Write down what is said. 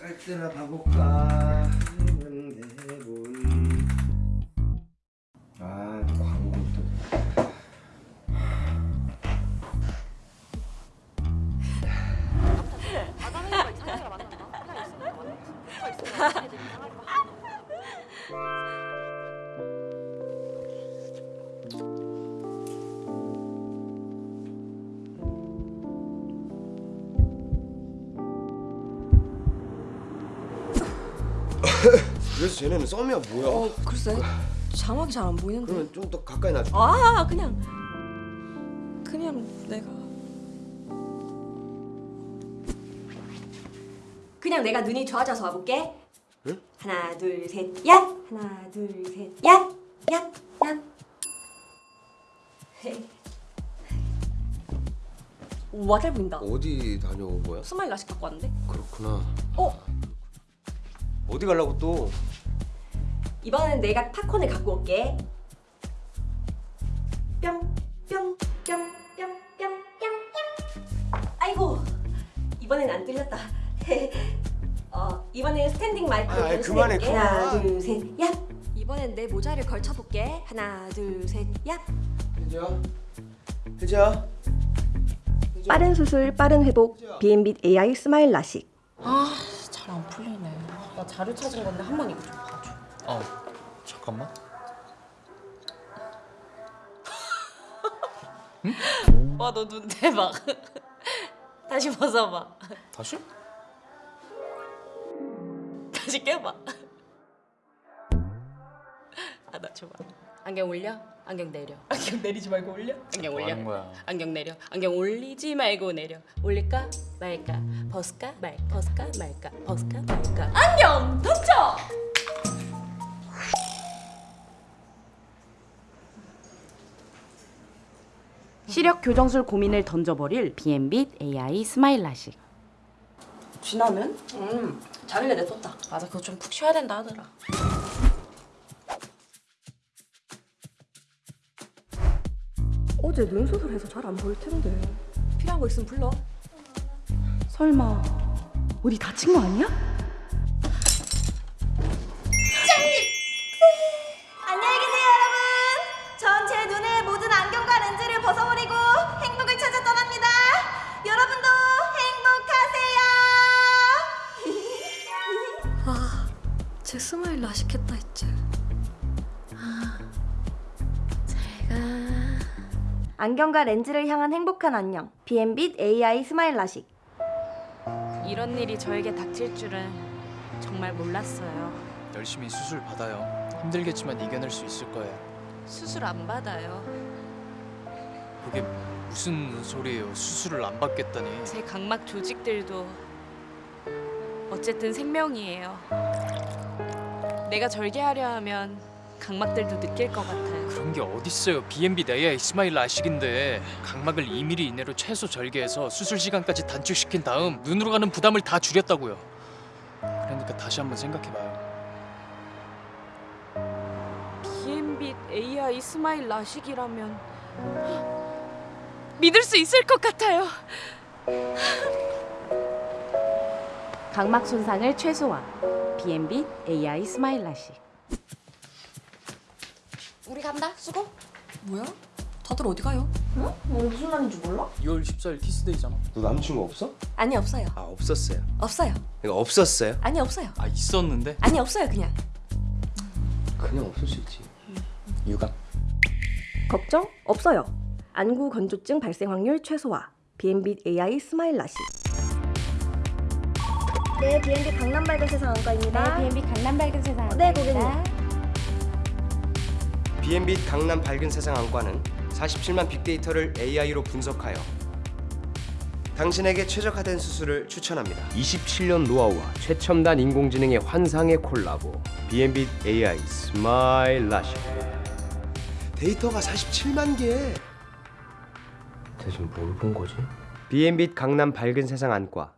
갈 때나 봐볼까 했는데 뭘. 그래서 쟤네는 썸이야 뭐야? 어 글쎄. 자막이 잘 안 보이는데. 그러면 좀 더 가까이 놔줘. 아 그냥. 그냥 내가. 그냥 내가 눈이 좋아져서 와볼게. 응? 하나 둘 셋 야! 하나 둘 셋 야 야 야! 와 잘 보인다. 어디 다녀온 거야? 스마일 라식 갖고 왔는데? 그렇구나. 어 어디 가려고 또? 이번엔 내가 팝콘을 갖고 올게. 뿅 뿅 뿅 뿅 뿅 뿅 뿅. 아이고 이번엔 안 뚫렸다. 어 이번엔 스탠딩 마이크로 아, 아이, 그만해, 볼게. 그만. 하나 둘 셋 야. 이번엔 내 모자를 걸쳐 볼게. 하나 둘 셋 야. 혜지야, 혜지야. 빠른 수술 빠른 회복 B&B AI 스마일 라식. 아, 잘 안 풀리네. 나 자료 찾은 건데 한 번 이거 좀 봐줘. 어 잠깐만 와, 너 눈 대박. 다시 벗어봐. 다시? 다시 껴봐. 아, 나 줘봐. 안경 올려? 안경 내려. 안경 내리지 말고 올려? 안경 뭐 올려? 거야? 안경 내려. 안경 올리지 말고 내려. 올릴까? 말까? 벗을까? 말. 벗을까? 말까? 벗을까? 말까? 안경 던져! 시력 교정술 고민을 던져버릴 B&B AI 스마일 라식. 진하면? 음 자밀래 냈었다. 맞아, 그거 좀 푹 쉬어야 된다 하더라. 어제 눈 수술 해서 잘 안 보일 텐데. 필요한 거 있으면 불러. 설마 어디 다친 거 아니야? 안녕히 계세요 여러분 전 제 눈의 모든 안경과 렌즈를 벗어버리고 행복을 찾아 떠납니다 여러분도 행복하세요 어제 스마일 라식했다 했지 안경과 렌즈를 향한 행복한 안녕 B&B AI 스마일 라식 이런 일이 저에게 닥칠 줄은 정말 몰랐어요. 열심히 수술 받아요 힘들겠지만 이겨낼 수 있을 거예요 수술 안 받아요. 그게 무슨 소리예요 수술을 안 받겠다니 제 각막 조직들도 어쨌든 생명이에요. 내가 절개하려 하면 각막들도 느낄 것 같아요. 그런 게 어딨어요 B&B AI 스마일 라식인데 각막을 2mm 이내로 최소 절개해서 수술 시간까지 단축시킨 다음 눈으로 가는 부담을 다 줄였다고요 그러니까 다시 한번 생각해봐요 B&B AI 스마일 라식이라면 믿을 수 있을 것 같아요. 각막 손상을 최소화. B&B AI 스마일 라식. 우리 간다. 수고. 뭐야? 다들 어디 가요? 어? 뭐 무슨 날인지 몰라? 2월 14일 키스데이잖아 너 남친구 없어? 아니 없어요 아 없었어요. 없어요 이거 없었어요? 아니 없어요 아 있었는데 아니 없어요 그냥 그냥 없을 수 있지. 유감. 걱정 없어요. 안구 건조증 발생 확률 최소화. B&B AI 스마일 라식. 네, B&B 강남 밝은 세상 안과입니다. B&B 강남 밝은 세상. 네, 고객님. B&B 강남 밝은 세상 안과는 47만 빅데이터를 AI로 분석하여 당신에게 최적화된 수술을 추천합니다. 27년 노하우와 최첨단 인공지능의 환상의 콜라보 비앤빛 AI 스마일 라식 데이터가 47만 개 대체 뭘본 거지? B&B 강남 밝은 세상 안과